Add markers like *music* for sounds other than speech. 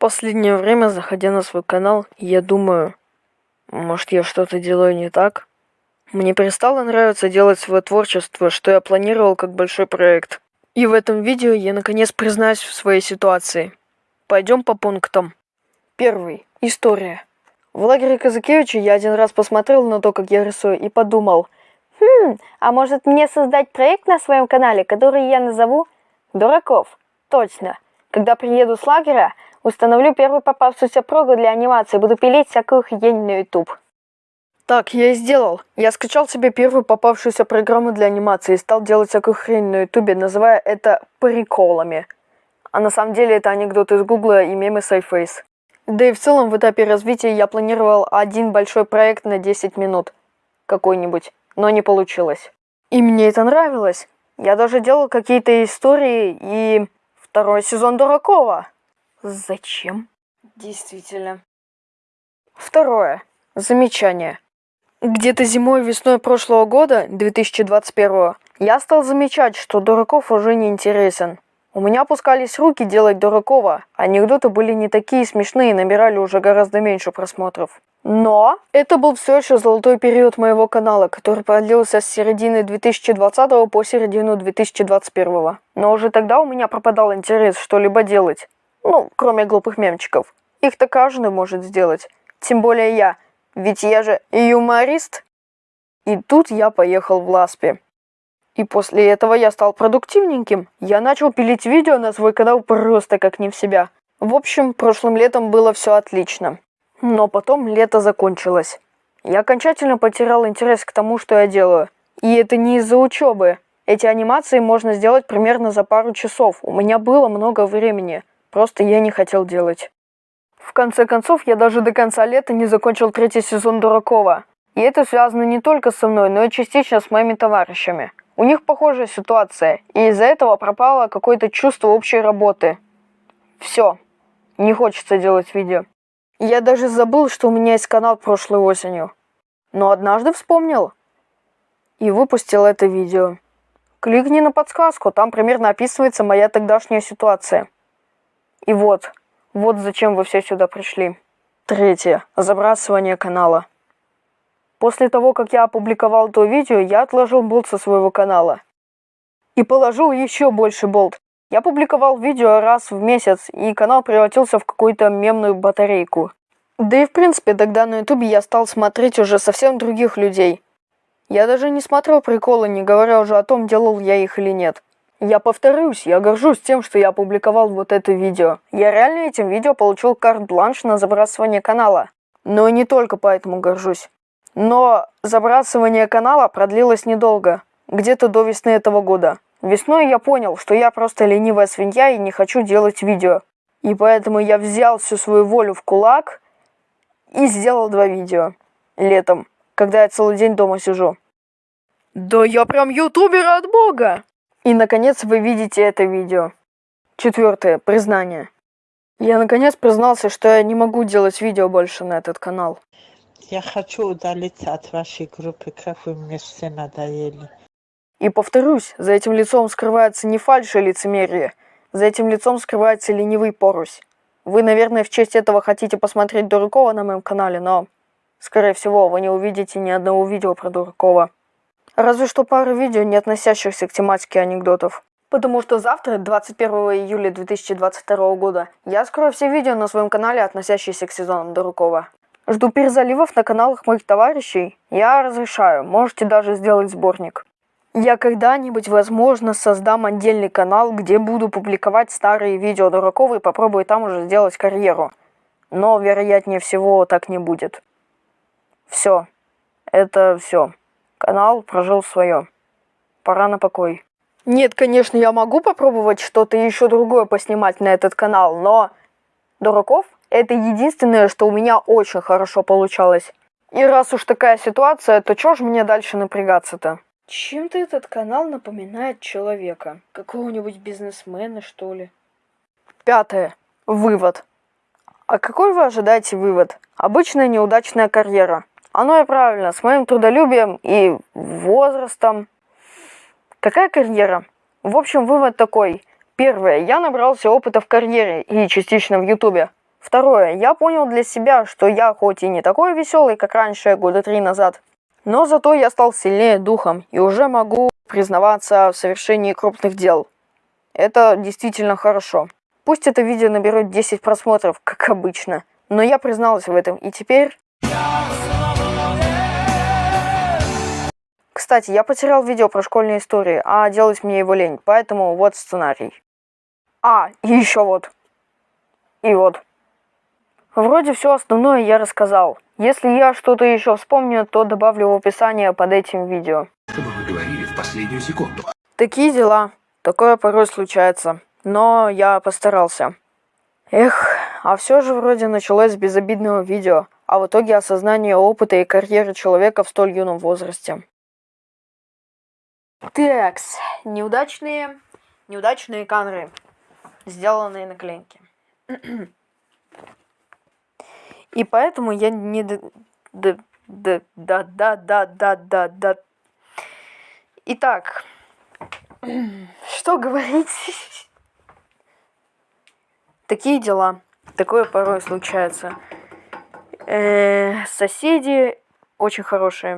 последнее время, заходя на свой канал, я думаю, может я что-то делаю не так? Мне перестало нравиться делать свое творчество, что я планировал как большой проект. И в этом видео я наконец признаюсь в своей ситуации. Пойдем по пунктам. Первый. История. В лагере Казакевича я один раз посмотрел на то, как я рисую, и подумал, хм, а может мне создать проект на своем канале, который я назову «Дураков»? Точно. Когда приеду с лагеря, установлю первую попавшуюся прогу для анимации, буду пилить всякую хрень на YouTube. Так, я и сделал. Я скачал себе первую попавшуюся программу для анимации и стал делать всякую хрень на ютубе, называя это приколами. А на самом деле это анекдот из гугла и мемы с iFace. Да и в целом в этапе развития я планировал один большой проект на 10 минут. Какой-нибудь. Но не получилось. И мне это нравилось. Я даже делал какие-то истории и... Второй сезон Дуракова. Зачем? Действительно. Второе. Замечание. Где-то зимой весной прошлого года, 2021, я стал замечать, что Дураков уже не интересен. У меня опускались руки делать Дуракова. Анекдоты были не такие смешные и набирали уже гораздо меньше просмотров. Но это был все еще золотой период моего канала, который продлился с середины 2020 по середину 2021. Но уже тогда у меня пропадал интерес что-либо делать. Ну, кроме глупых мемчиков. Их-то каждый может сделать. Тем более я – ведь я же юморист. И тут я поехал в Ласпи. И после этого я стал продуктивненьким. Я начал пилить видео на свой канал просто как не в себя. В общем, прошлым летом было все отлично. Но потом лето закончилось. Я окончательно потерял интерес к тому, что я делаю. И это не из-за учебы. Эти анимации можно сделать примерно за пару часов. У меня было много времени. Просто я не хотел делать. В конце концов, я даже до конца лета не закончил третий сезон Дуракова. И это связано не только со мной, но и частично с моими товарищами. У них похожая ситуация, и из-за этого пропало какое-то чувство общей работы. Все. Не хочется делать видео. Я даже забыл, что у меня есть канал прошлой осенью. Но однажды вспомнил. И выпустил это видео. Кликни на подсказку, там примерно описывается моя тогдашняя ситуация. И вот, вот зачем вы все сюда пришли. Третье. Забрасывание канала. После того, как я опубликовал то видео, я отложил болт со своего канала. И положил еще больше болт. Я публиковал видео раз в месяц, и канал превратился в какую-то мемную батарейку. Да и в принципе, тогда на ютубе я стал смотреть уже совсем других людей. Я даже не смотрел приколы, не говоря уже о том, делал я их или нет. Я повторюсь, я горжусь тем, что я опубликовал вот это видео. Я реально этим видео получил карт-бланш на забрасывание канала. Но не только поэтому горжусь. Но забрасывание канала продлилось недолго, где-то до весны этого года. Весной я понял, что я просто ленивая свинья и не хочу делать видео. И поэтому я взял всю свою волю в кулак и сделал два видео. Летом, когда я целый день дома сижу. Да я прям ютубер от бога! И, наконец, вы видите это видео. Четвертое. Признание. Я, наконец, признался, что я не могу делать видео больше на этот канал. Я хочу удалиться от вашей группы, как вы мне все надоели. И повторюсь, за этим лицом скрывается не фальшь и лицемерие. За этим лицом скрывается ленивый порусь. Вы, наверное, в честь этого хотите посмотреть Дуракова на моем канале, но, скорее всего, вы не увидите ни одного видео про Дуракова. Разве что пару видео, не относящихся к тематике анекдотов. Потому что завтра, 21 июля 2022 года, я скрою все видео на своем канале, относящиеся к сезону Дуракова. Жду перезаливов на каналах моих товарищей. Я разрешаю, можете даже сделать сборник. Я когда-нибудь, возможно, создам отдельный канал, где буду публиковать старые видео Дуракова и попробую там уже сделать карьеру. Но, вероятнее всего, так не будет. Все. Это все. Канал прожил свое. Пора на покой. Нет, конечно, я могу попробовать что-то еще другое поснимать на этот канал, но... Дураков — это единственное, что у меня очень хорошо получалось. И раз уж такая ситуация, то чё ж мне дальше напрягаться-то? Чем-то этот канал напоминает человека. Какого-нибудь бизнесмена, что ли. Пятое. Вывод. А какой вы ожидаете вывод? Обычная неудачная карьера. Оно и правильно, с моим трудолюбием и возрастом. Какая карьера? В общем, вывод такой. Первое. Я набрался опыта в карьере и частично в ютубе. Второе. Я понял для себя, что я хоть и не такой веселый, как раньше, года три назад, но зато я стал сильнее духом и уже могу признаваться в совершении крупных дел. Это действительно хорошо. Пусть это видео наберет 10 просмотров, как обычно, но я призналась в этом, и теперь... Кстати, я потерял видео про школьные истории, а делать мне его лень, поэтому вот сценарий. А, и еще вот. И вот. Вроде все основное я рассказал. Если я что-то еще вспомню, то добавлю в описание под этим видео. чтобы вы говорили в последнюю секунду. Такие дела. Такое порой случается. Но я постарался. Эх, а все же вроде началось с безобидного видео, а в итоге осознание опыта и карьеры человека в столь юном возрасте. Такс, неудачные, неудачные кадры, сделанные наклейки. *clears throat* И поэтому я не... д- д- д- Да, да, да, да, да, да. Итак, *clears throat* что говорить? *laughs* Такие дела. Такое порой случается. Э, соседи очень хорошие.